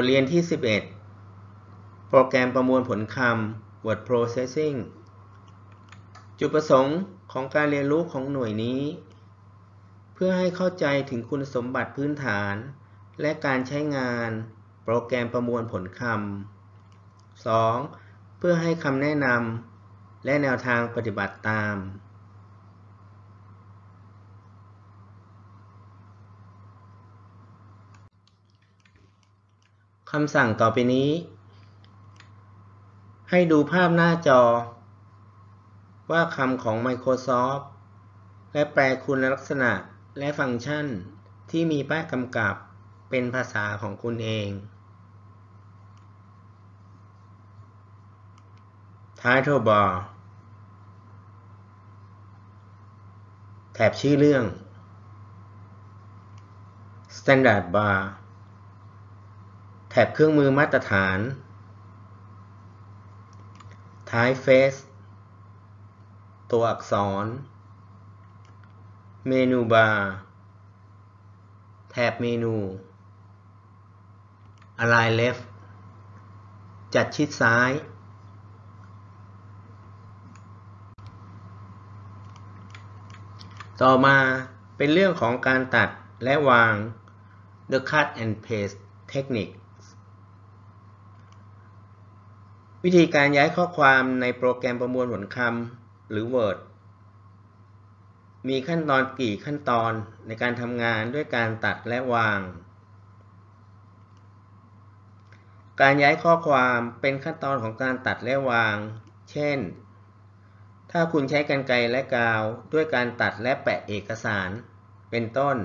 ทเรียนที่ 11 โปรแกรมประมวลผลคำ Word Processing จุดประสงค์ของการเรียนรู้ของหน่วยนี้ เพื่อให้เข้าใจถึงคุณสมบัติพื้นฐาน และการใช้งานโปรแกรมประมวลผลคำ 2. เพื่อให้คำแนะนำและแนวทางปฏิบัติตาม คำสั่งต่อไปนี้ ให้ดูภาพหน้าจอ ว่าคำของ Microsoft และแปลคุณลักษณะและฟังก์ชันที่มีป้ายกำกับเป็นภาษาของคุณเอง Title Bar แถบชื่อเรื่อง Standard Bar แถบเครื่องมือมาตรฐาน Typeface ตัวอักษร เมนูบาร์ แถบเมนู Align Left จัดชิดซ้าย ต่อมาเป็นเรื่องของการตัดและวาง The Cut and Paste Technique วิธีการย้ายข้อความในโปรแกรมประมวลผลคำหรือ Word มีขั้นตอนกี่ขั้นตอนในการทำงานด้วยการตัดและวาง การย้ายข้อความเป็นขั้นตอนของการตัดและวาง เช่น ถ้าคุณใช้กรรไกรและกาวด้วยการตัดและแปะเอกสาร เป็นต้น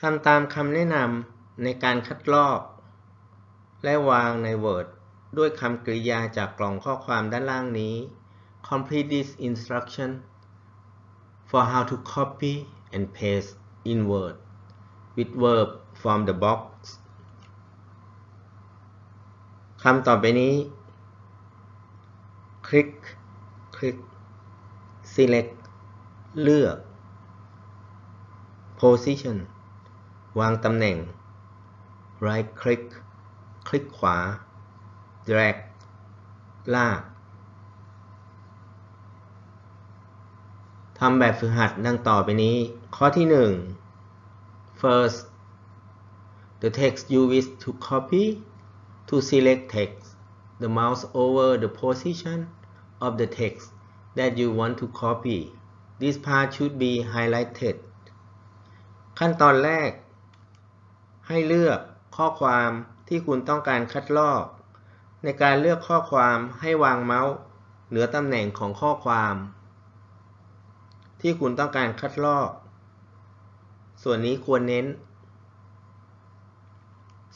ทำตามคำแนะนำในการคัดลอก และวางใน Word ด้วยคำกริยาจากกล่องข้อความด้านล่างนี้ Complete this instruction for how to copy and paste in Word with verb from the box คำต่อไปนี้ คลิก คลิก select เลือก position วางตำแหน่ง right click คลิกขวา drag ลาก ทำแบบฝึกหัดดังต่อไปนี้ ข้อที่ 1 first the text you wish to copy to select text the mouse over the position of the text that you want to copy this part should be highlighted ขั้นตอนแรก ให้เลือกข้อความที่คุณต้องการคัดลอก ในการเลือกข้อความให้วางเมาส์เหนือตำแหน่งของข้อความ ที่คุณต้องการคัดลอก ส่วนนี้ควรเน้น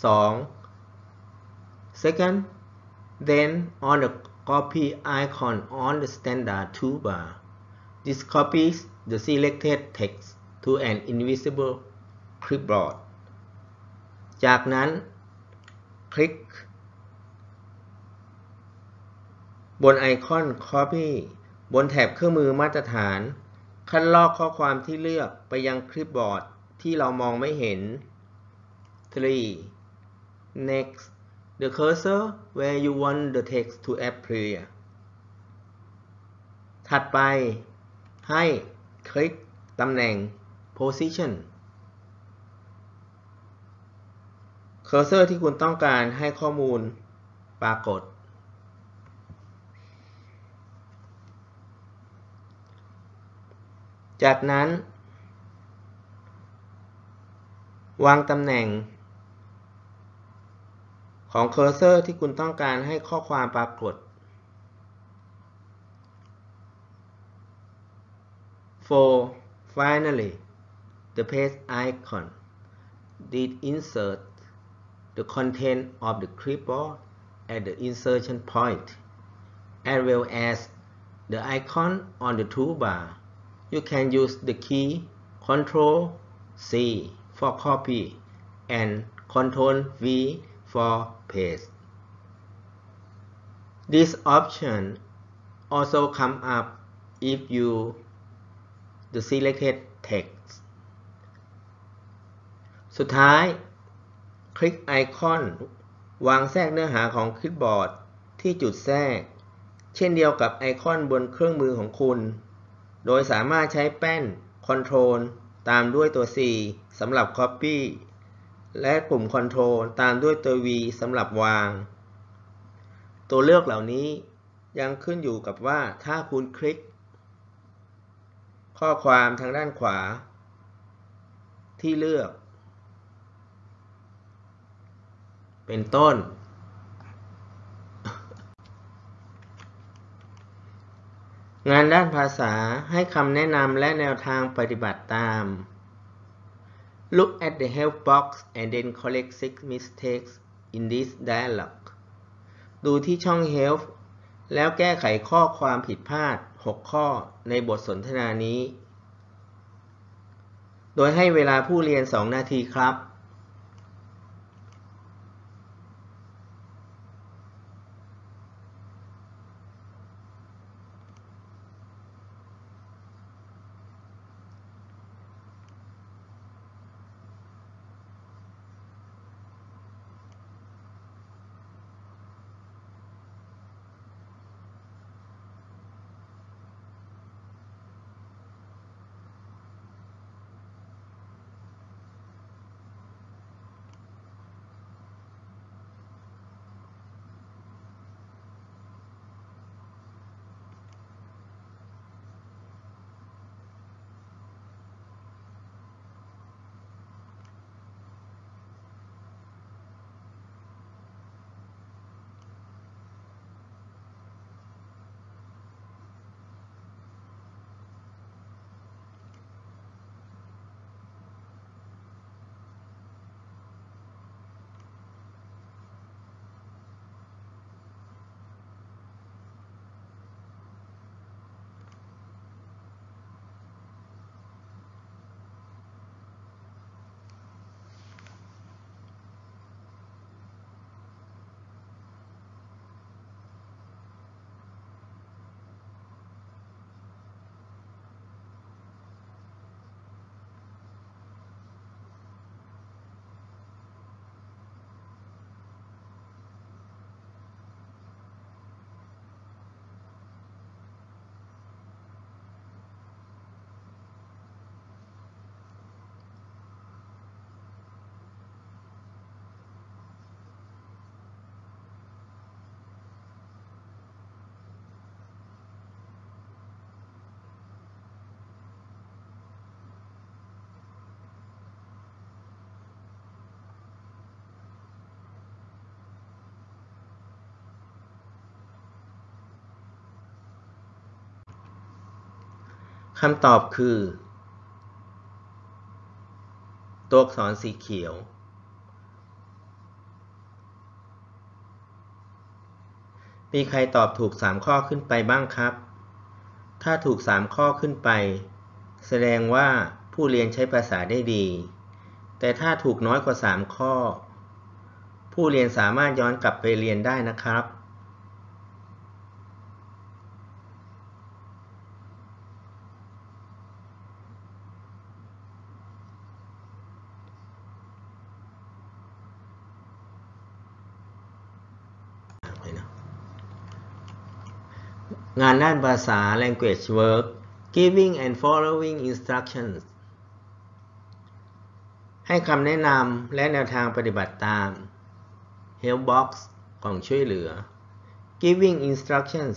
2. Second then on the copy icon on the standard toolbar this copies the selected text to an invisible clipboard จากนั้นคลิก บนไอคอน Copy บนแถบเครื่องมือมาตรฐาน คัดลอกข้อความที่เลือกไปยังคลิปบอร์ดที่เรามองไม่เห็น 3. Next the cursor where you want the text to appear ถัดไปให้คลิกตำแหน่ง Position เคอร์เซอร์ที่คุณต้องการให้ข้อมูลปรากฏ จากนั้น วางตำแหน่ง ของเคอร์เซอร์ที่คุณต้องการให้ข้อความปรากฏ for finally the paste icon did insert the content of the clipboard at the insertion point, as well as the icon on the toolbar. You can use the key Ctrl C for copy and Ctrl V for paste. This option also come up if you the selected text สุดท้าย คลิกไอคอน วางแทรกเนื้อหาของคลิปบอร์ดที่จุดแทรก เช่นเดียวกับไอคอนบนเครื่องมือของคุณ โดยสามารถใช้แป้น Control ตามด้วยตัว C สำหรับ Copy และปุ่ม Control ตามด้วยตัว V สำหรับวาง ตัวเลือกเหล่านี้ยังขึ้นอยู่กับว่าถ้าคุณคลิก ข้อความทางด้านขวา ที่เลือก เป็นต้น งานด้านภาษาให้คำแนะนำและแนวทางปฏิบัติตาม Look at the help box and then correct six mistakes in this dialogue ดูที่ช่อง help แล้วแก้ไขข้อความผิดพลาด 6 ข้อในบทสนทนานี้ โดยให้เวลาผู้เรียน 2 นาทีครับ คำตอบคือ ตัวอักษรสีเขียว มีใครตอบถูก 3 ข้อขึ้นไปบ้างครับ ถ้าถูก 3 ข้อขึ้นไป แสดงว่าผู้เรียนใช้ภาษาได้ดี แต่ถ้าถูกน้อยกว่า 3 ข้อ ผู้เรียนสามารถย้อนกลับไปเรียนได้นะครับ งานด้านภาษา language work giving and following instructions ให้คำแนะนำและแนวทางปฏิบัติตาม help box กล่องช่วยเหลือ giving instructions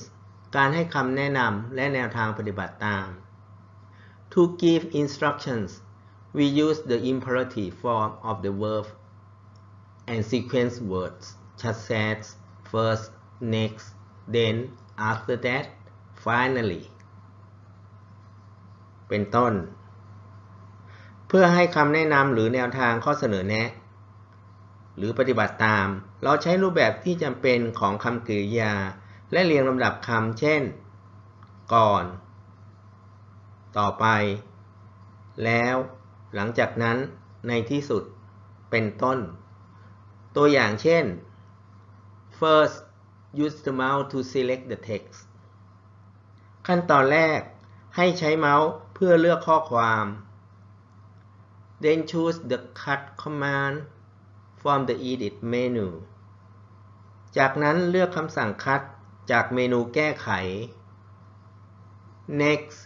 การให้คำแนะนำและแนวทางปฏิบัติตาม to give instructions we use the imperative form of the verb and sequence words such as first next then after that finally เป็นต้น เพื่อให้คำแนะนำหรือแนวทางข้อเสนอแนะ หรือปฏิบัติตาม เราใช้รูปแบบที่จำเป็นของคำกริยา และเรียงลำดับคำเช่น ก่อน ต่อไป แล้ว หลังจากนั้น ในที่สุด เป็นต้น ตัวอย่างเช่น first use the mouse to select the text ขั้นตอนแรกให้ใช้เมาส์เพื่อเลือกข้อความ then choose the cut command from the edit menu จากนั้นเลือกคำสั่ง cut จากเมนูแก้ไข next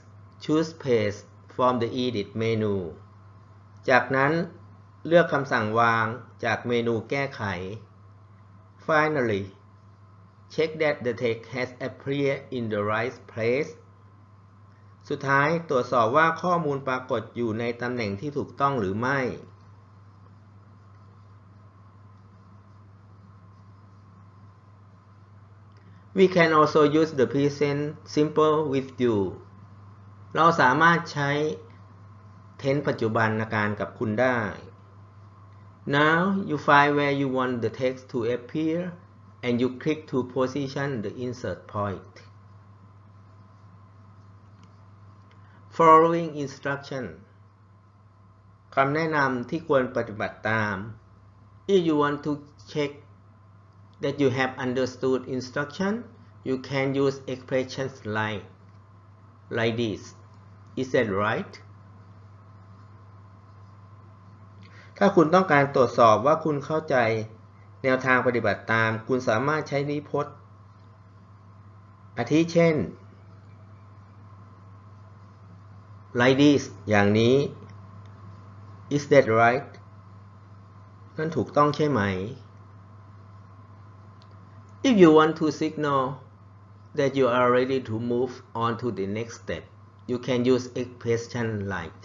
choose paste from the edit menu จากนั้นเลือกคำสั่งวางจากเมนูแก้ไข finally check that the text has appeared in the right place สุดท้ายตรวจสอบว่าข้อมูลปรากฏอยู่ในตำแหน่งที่ถูกต้องหรือไม่ We can also use the present simple with you เราสามารถใช้ tense ปัจจุบันการกับคุณได้ Now you find where you want the text to appear and you click to position the insert point. Following instruction คำแนะนำที่ควรปฏิบัติตาม If you want to check that you have understood instruction, you can use expressions like like this. Is that right? ถ้าคุณต้องการตรวจสอบว่าคุณเข้าใจ แนวทางปฏิบัติตาม คุณสามารถใช้นิพจน์ อาทิเช่น like this อย่างนี้ is that right นั่นถูกต้องใช่ไหม if you want to signal that you are ready to move on to the next step you can use expression like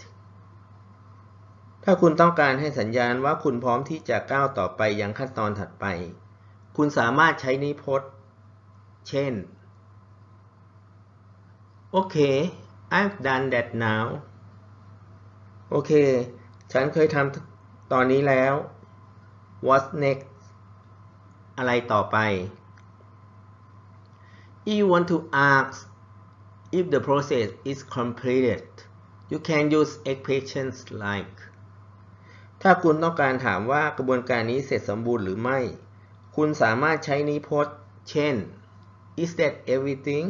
ถ้าคุณต้องการให้สัญญาณว่าคุณพร้อมที่จะก้าวต่อไปยังขั้นตอนถัดไป คุณสามารถใช้นิพจน์ เช่นโอเค I've done that now โอเค ฉันเคยทำตอนนี้แล้ว What's next อะไรต่อไป you want to ask if the process is completed you can use expressions like ถ้าคุณต้องการถามว่ากระบวนการนี้เสร็จสมบูรณ์หรือไม่ คุณสามารถใช้นิพจน์ เช่น is that everything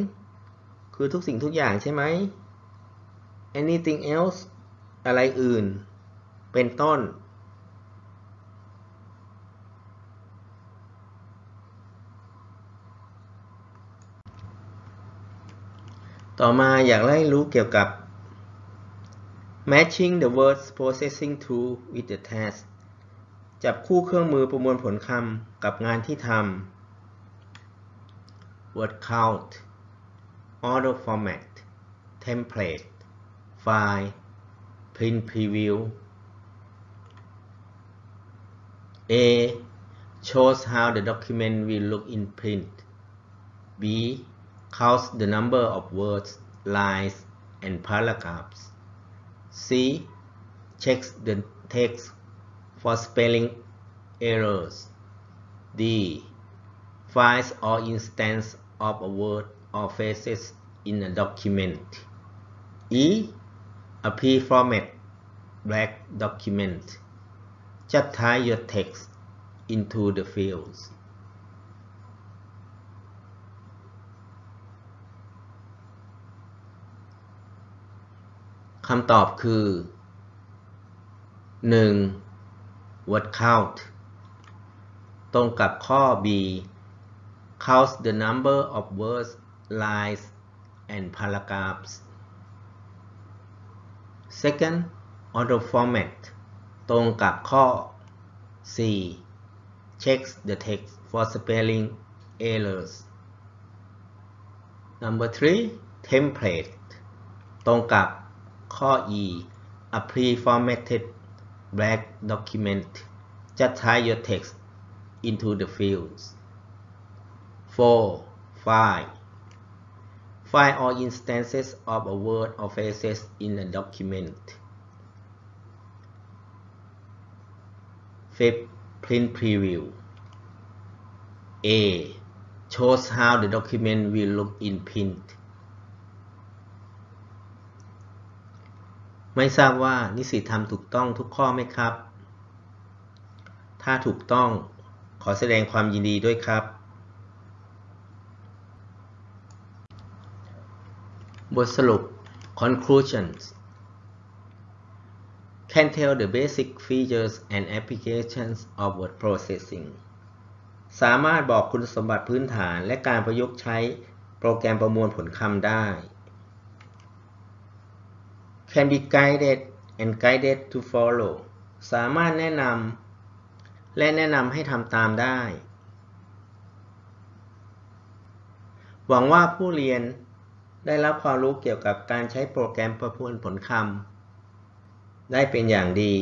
คือทุกสิ่งทุกอย่างใช่ไหม anything else อะไรอื่น เป็นต้น ต่อมาอยากให้รู้เกี่ยวกับ matching the words processing tool with the task จับคู่เครื่องมือประมวลผลคำกับงานที่ทำ word count auto format template file print preview A shows how the document will look in print B counts the number of words lines and paragraphs C. Checks the text for spelling errors. D. Finds all instances of a word or phrases in a document. E. A pre-format black document. Just type your text into the fields. คำตอบคือ 1. word count ตรงกับข้อ B counts the number of words lines and paragraphs second auto format ตรงกับข้อ C checks the text for spelling errors number 3 template ตรงกับ ข้อ E a pre-formatted black document just type your text into the fields 4. Find Find all instances of a word or phrases in a document 5. Print preview A. Shows how the document will look in print ไม่ทราบว่านิสิตทำถูกต้องทุกข้อไหมครับ ถ้าถูกต้องขอแสดงความยินดีด้วยครับ บทสรุป Conclusions Can tell the basic features and applications of word processing สามารถบอกคุณสมบัติพื้นฐานและการประยุกต์ใช้โปรแกรมประมวลผลคำได้ Can be guided and guided to follow สามารถแนะนำและแนะนำให้ทำตามได้ หวังว่าผู้เรียนได้รับความรู้เกี่ยวกับการใช้โปรแกรมประมวลผลคำได้เป็นอย่างดี